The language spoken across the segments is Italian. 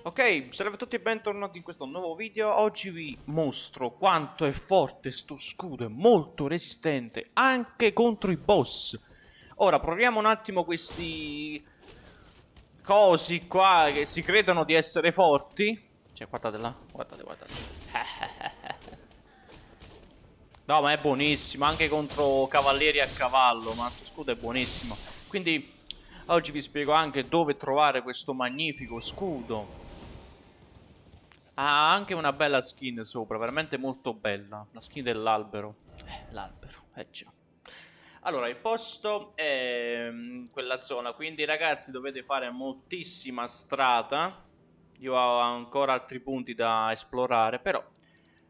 Ok, salve a tutti e bentornati in questo nuovo video. Oggi vi mostro quanto è forte sto scudo, è molto resistente anche contro i boss. Ora proviamo un attimo questi cosi qua che si credono di essere forti. Cioè, guardate là, guardate, guardate. no, ma è buonissimo, anche contro cavalieri a cavallo, ma sto scudo è buonissimo. Quindi oggi vi spiego anche dove trovare questo magnifico scudo ha anche una bella skin sopra, veramente molto bella. La skin dell'albero. Eh, l'albero, eh già. Allora, il posto è mm, quella zona, quindi ragazzi dovete fare moltissima strada. Io ho ancora altri punti da esplorare, però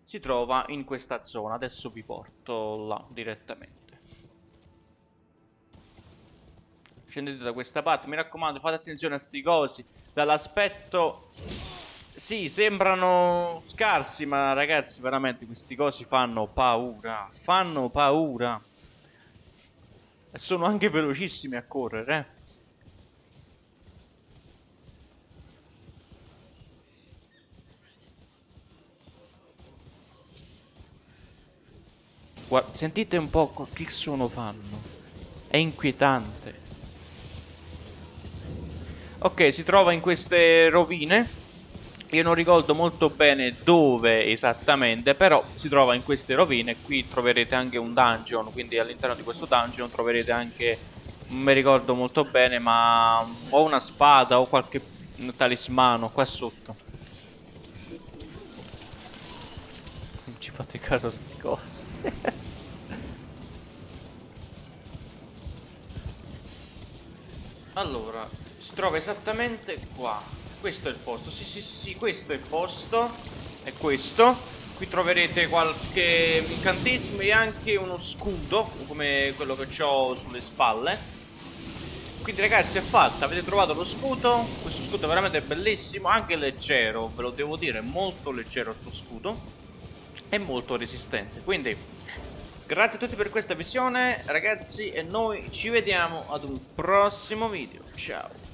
si trova in questa zona. Adesso vi porto là direttamente. Scendete da questa parte, mi raccomando, fate attenzione a sti cosi. Dall'aspetto sì, sembrano scarsi, ma ragazzi, veramente questi cosi fanno paura. Fanno paura. E sono anche velocissimi a correre, eh. Guarda, sentite un po' che suono fanno. È inquietante. Ok, si trova in queste rovine. Io non ricordo molto bene dove esattamente, però si trova in queste rovine. Qui troverete anche un dungeon, quindi all'interno di questo dungeon troverete anche, non mi ricordo molto bene, ma o una spada o qualche talismano qua sotto. Non ci fate caso a queste cose. allora, si trova esattamente qua. Questo è il posto, sì sì sì, questo è il posto. È questo. Qui troverete qualche incantesimo e anche uno scudo Come quello che ho sulle spalle. Quindi ragazzi è fatta, avete trovato lo scudo? Questo scudo è veramente bellissimo Anche leggero, ve lo devo dire, molto leggero sto scudo. È molto resistente. Quindi grazie a tutti per questa visione. Ragazzi e noi ci vediamo ad un prossimo video. Ciao